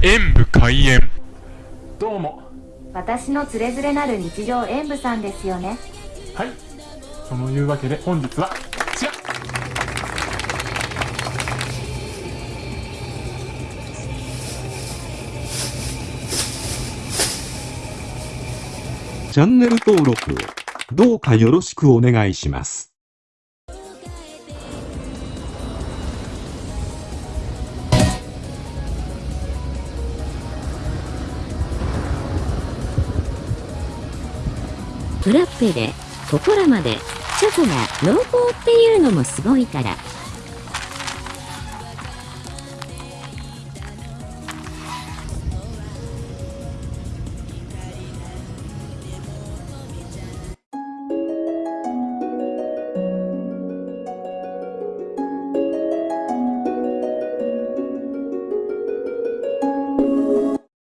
演武開演。どうも。私のつれづれなる日常演舞さんですよね。はい。そのいうわけで本日はこちら。チャンネル登録をどうかよろしくお願いします。フラッペで、ここらまで、チョコが濃厚っていうのもすごいから、